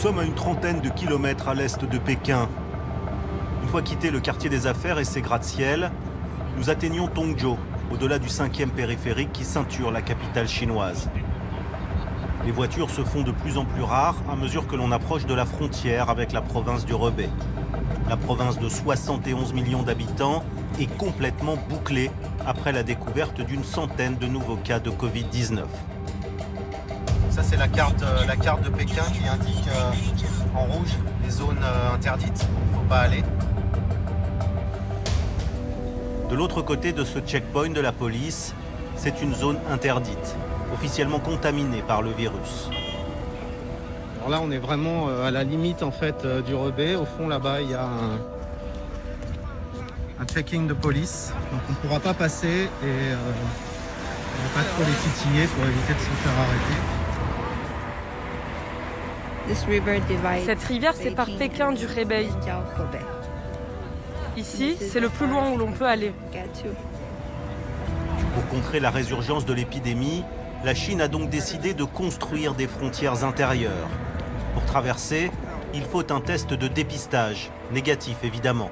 sommes à une trentaine de kilomètres à l'est de Pékin. Une fois quitté le quartier des affaires et ses gratte-ciel, nous atteignons Tongzhou, au-delà du cinquième périphérique qui ceinture la capitale chinoise. Les voitures se font de plus en plus rares à mesure que l'on approche de la frontière avec la province du Rebais. La province de 71 millions d'habitants est complètement bouclée après la découverte d'une centaine de nouveaux cas de Covid-19. Ça c'est la carte, euh, la carte de Pékin qui indique euh, en rouge les zones euh, interdites, il ne faut pas aller. De l'autre côté de ce checkpoint de la police, c'est une zone interdite, officiellement contaminée par le virus. Alors là, on est vraiment à la limite en fait du rebais. Au fond, là-bas, il y a un, un checking de police. Donc on ne pourra pas passer et euh, on va pas trop les titiller pour éviter de se faire arrêter. Cette rivière sépare Pékin du Hebei. Ici, c'est le plus loin où l'on peut aller. Pour contrer la résurgence de l'épidémie, la Chine a donc décidé de construire des frontières intérieures. Pour traverser, il faut un test de dépistage, négatif évidemment,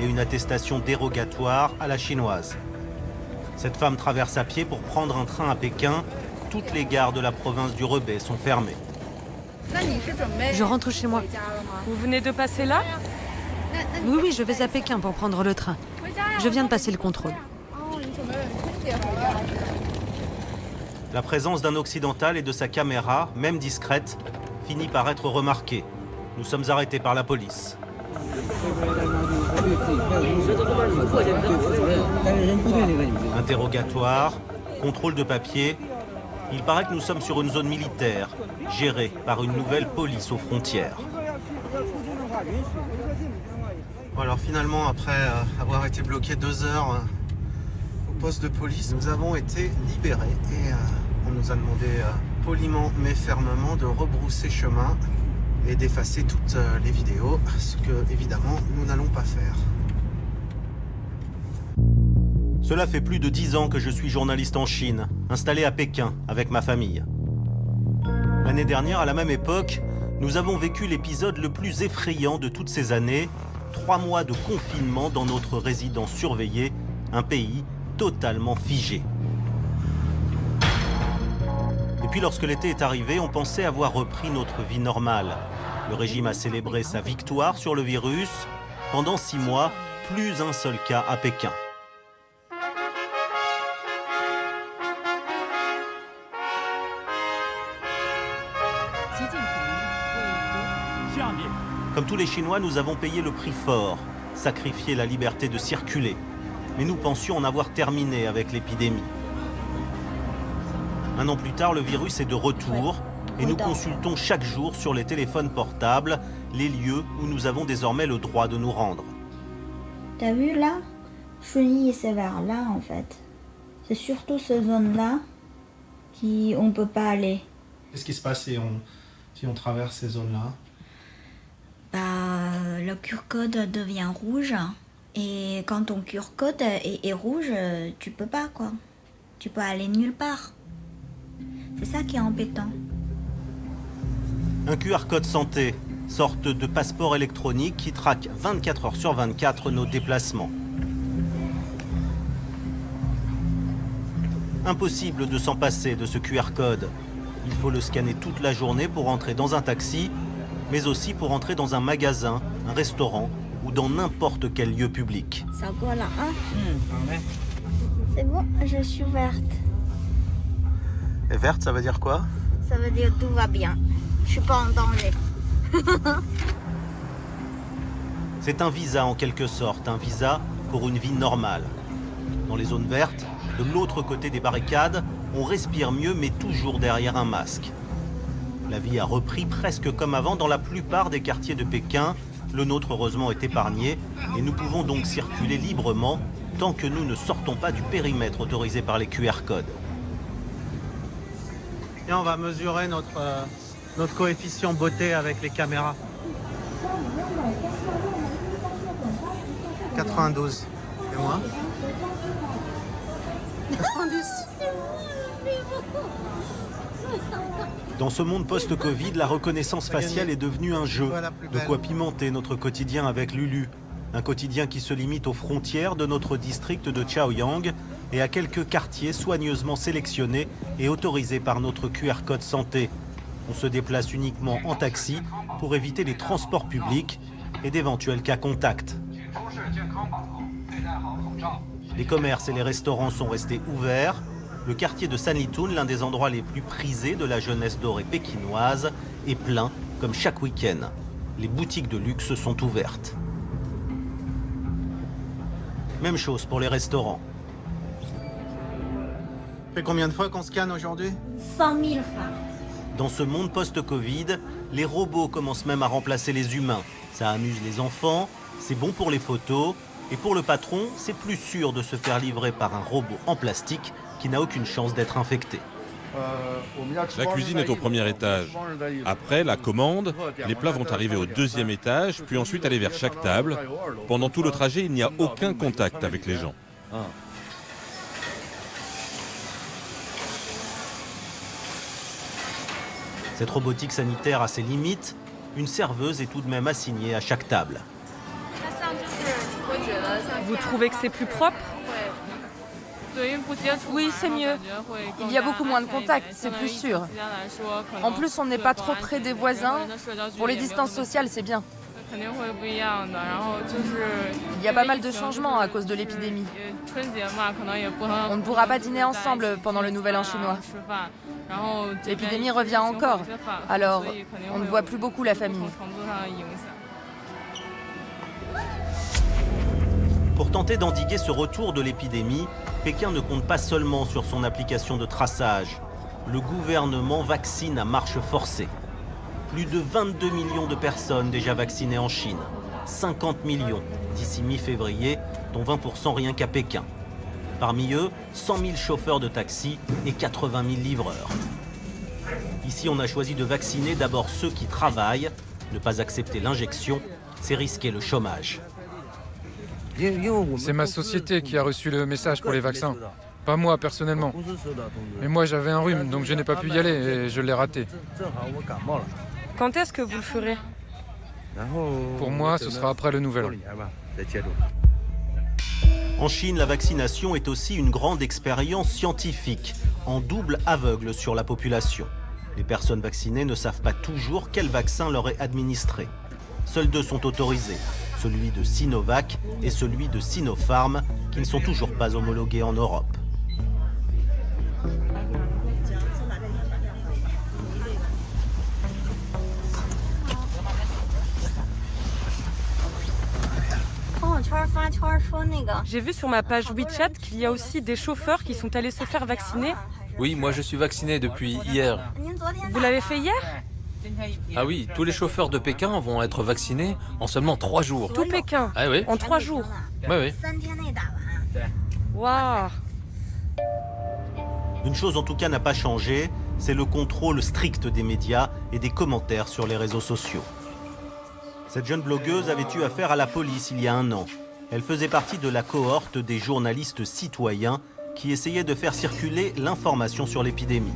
et une attestation dérogatoire à la chinoise. Cette femme traverse à pied pour prendre un train à Pékin. Toutes les gares de la province du Rebais sont fermées. Je rentre chez moi. Vous venez de passer là Oui, oui, je vais à Pékin pour prendre le train. Je viens de passer le contrôle. La présence d'un occidental et de sa caméra, même discrète, finit par être remarquée. Nous sommes arrêtés par la police. Interrogatoire, contrôle de papier. Il paraît que nous sommes sur une zone militaire, gérée par une nouvelle police aux frontières. Alors finalement, après euh, avoir été bloqué deux heures euh, au poste de police, nous avons été libérés et euh, on nous a demandé poliment mais fermement de rebrousser chemin et d'effacer toutes les vidéos, ce que évidemment nous n'allons pas faire. Cela fait plus de dix ans que je suis journaliste en Chine, installé à Pékin avec ma famille. L'année dernière, à la même époque, nous avons vécu l'épisode le plus effrayant de toutes ces années, trois mois de confinement dans notre résidence surveillée, un pays totalement figé. Et puis lorsque l'été est arrivé, on pensait avoir repris notre vie normale. Le régime a célébré sa victoire sur le virus. Pendant six mois, plus un seul cas à Pékin. Comme tous les Chinois, nous avons payé le prix fort, sacrifié la liberté de circuler. Mais nous pensions en avoir terminé avec l'épidémie. Un an plus tard, le virus est de retour et nous consultons chaque jour sur les téléphones portables les lieux où nous avons désormais le droit de nous rendre. T'as vu là? Chunyi, c'est vers là en fait. C'est surtout cette zone-là qui on peut pas aller. Qu'est-ce qui se passe si on, si on traverse ces zones-là? Bah, le QR code devient rouge et quand ton QR code est, rouge, tu peux pas quoi. Tu peux aller nulle part. C'est ça qui est embêtant. Un QR code santé, sorte de passeport électronique qui traque 24 heures sur 24 nos déplacements. Impossible de s'en passer de ce QR code. Il faut le scanner toute la journée pour entrer dans un taxi, mais aussi pour entrer dans un magasin, un restaurant ou dans n'importe quel lieu public. Ça quoi là hein C'est bon, je suis verte. Et verte, ça veut dire quoi? Ça veut dire tout va bien. Je suis pas en danger. C'est un visa en quelque sorte, un visa pour une vie normale. Dans les zones vertes, de l'autre côté des barricades, on respire mieux mais toujours derrière un masque. La vie a repris presque comme avant dans la plupart des quartiers de Pékin. Le nôtre heureusement est épargné et nous pouvons donc circuler librement tant que nous ne sortons pas du périmètre autorisé par les QR codes. Et on va mesurer notre, euh, notre coefficient beauté avec les caméras. 92. Et moi 90. Dans ce monde post-Covid, la reconnaissance faciale est devenue un jeu. De quoi pimenter notre quotidien avec Lulu. Un quotidien qui se limite aux frontières de notre district de Chaoyang et à quelques quartiers soigneusement sélectionnés et autorisés par notre QR code santé. On se déplace uniquement en taxi pour éviter les transports publics et d'éventuels cas contacts. Les commerces et les restaurants sont restés ouverts. Le quartier de Sanlitun, l'un des endroits les plus prisés de la jeunesse dorée pékinoise, est plein comme chaque week-end. Les boutiques de luxe sont ouvertes. Même chose pour les restaurants. fait combien de fois qu'on scanne aujourd'hui? 100 000 fois. Dans ce monde post-Covid, les robots commencent même à remplacer les humains. Ça amuse les enfants, c'est bon pour les photos, et pour le patron, c'est plus sûr de se faire livrer par un robot en plastique qui n'a aucune chance d'être infecté. La cuisine est au premier étage. Après la commande, les plats vont arriver au deuxième étage, puis ensuite aller vers chaque table. Pendant tout le trajet, il n'y a aucun contact avec les gens. Cette robotique sanitaire a ses limites. Une serveuse est tout de même assignée à chaque table. Vous trouvez que c'est plus propre? Oui, c'est mieux. Il y a beaucoup moins de contacts, c'est plus sûr. En plus, on n'est pas trop près des voisins. Pour les distances sociales, c'est bien. Il y a pas mal de changements à cause de l'épidémie. On ne pourra pas dîner ensemble pendant le Nouvel An chinois. L'épidémie revient encore, alors on ne voit plus beaucoup la famille. Pour tenter d'endiguer ce retour de l'épidémie, Pékin ne compte pas seulement sur son application de traçage. Le gouvernement vaccine à marche forcée. Plus de 22 millions de personnes déjà vaccinées en Chine. 50 millions d'ici mi-février, dont 20% rien qu'à Pékin. Parmi eux, 100 000 chauffeurs de taxi et 80 000 livreurs. Ici, on a choisi de vacciner d'abord ceux qui travaillent. Ne pas accepter l'injection, c'est risquer le chômage. C'est ma société qui a reçu le message pour les vaccins. Pas moi personnellement. Mais moi j'avais un rhume, donc je n'ai pas pu y aller et je l'ai raté. Quand est-ce que vous le ferez? Pour moi, ce sera après le nouvel an. En Chine, la vaccination est aussi une grande expérience scientifique, en double aveugle sur la population. Les personnes vaccinées ne savent pas toujours quel vaccin leur est administré. Seuls deux sont autorisés, celui de Sinovac et celui de Sinopharm, qui ne sont toujours pas homologués en Europe. J'ai vu sur ma page WeChat qu'il y a aussi des chauffeurs qui sont allés se faire vacciner. Oui, moi je suis vacciné depuis hier. Vous l'avez fait hier? Ah oui, tous les chauffeurs de Pékin vont être vaccinés en seulement trois jours. Tout Pékin Ah oui En trois jours Oui, oui. Waouh Une chose en tout cas n'a pas changé, c'est le contrôle strict des médias et des commentaires sur les réseaux sociaux. Cette jeune blogueuse avait eu affaire à la police il y a un an. Elle faisait partie de la cohorte des journalistes citoyens qui essayaient de faire circuler l'information sur l'épidémie.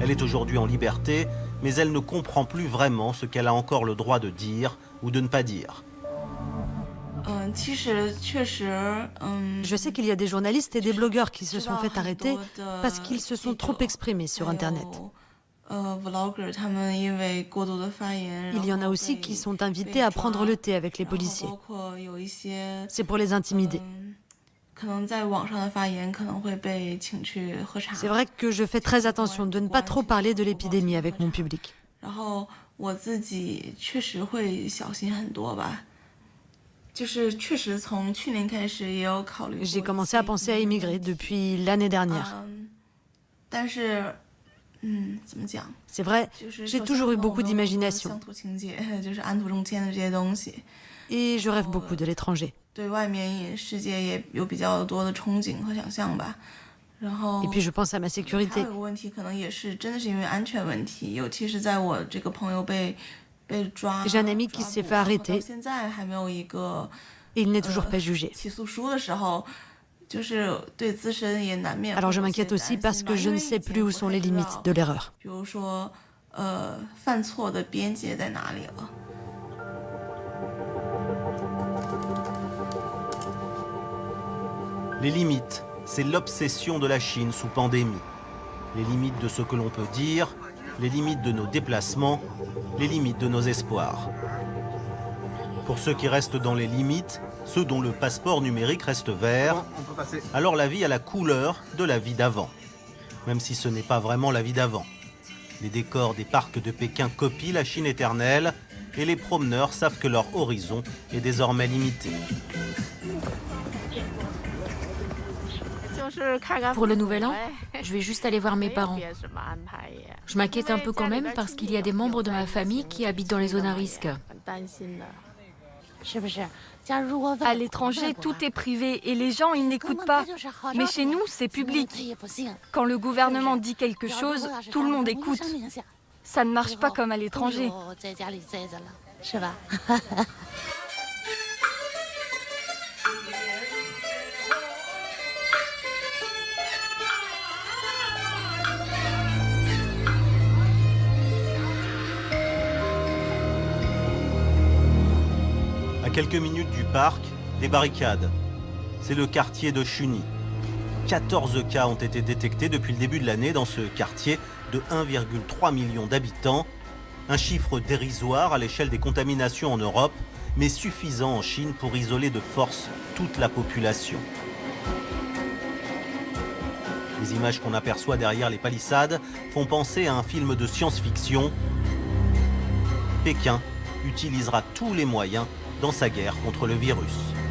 Elle est aujourd'hui en liberté, mais elle ne comprend plus vraiment ce qu'elle a encore le droit de dire ou de ne pas dire. Je sais qu'il y a des journalistes et des blogueurs qui se sont fait arrêter parce qu'ils se sont trop exprimés sur Internet. Il y en a aussi qui sont invités à prendre le thé avec les policiers. C'est pour les intimider. C'est vrai que je fais très attention de ne pas trop parler de l'épidémie avec mon public. J'ai commencé à penser à immigrer depuis l'année dernière. C'est vrai, j'ai toujours eu beaucoup d'imagination. Et je rêve beaucoup de l'étranger. Et puis je pense à ma sécurité. J'ai un ami qui s'est fait arrêter il n'est toujours pas jugé. Alors je m'inquiète aussi parce que je ne sais plus où sont les limites de l'erreur. Les limites, c'est l'obsession de la Chine sous pandémie. Les limites de ce que l'on peut dire, les limites de nos déplacements, les limites de nos espoirs. Pour ceux qui restent dans les limites, ceux dont le passeport numérique reste vert, alors la vie a la couleur de la vie d'avant. Même si ce n'est pas vraiment la vie d'avant. Les décors des parcs de Pékin copient la Chine éternelle et les promeneurs savent que leur horizon est désormais limité. Pour le nouvel an, je vais juste aller voir mes parents. Je m'inquiète un peu quand même parce qu'il y a des membres de ma famille qui habitent dans les zones à risque. À l'étranger, tout est privé et les gens, ils n'écoutent pas. Mais chez nous, c'est public. Quand le gouvernement dit quelque chose, tout le monde écoute. Ça ne marche pas comme à l'étranger. quelques minutes du parc, des barricades. C'est le quartier de Chuni. 14 cas ont été détectés depuis le début de l'année dans ce quartier de 1,3 million d'habitants. Un chiffre dérisoire à l'échelle des contaminations en Europe, mais suffisant en Chine pour isoler de force toute la population. Les images qu'on aperçoit derrière les palissades font penser à un film de science-fiction. Pékin utilisera tous les moyens dans sa guerre contre le virus.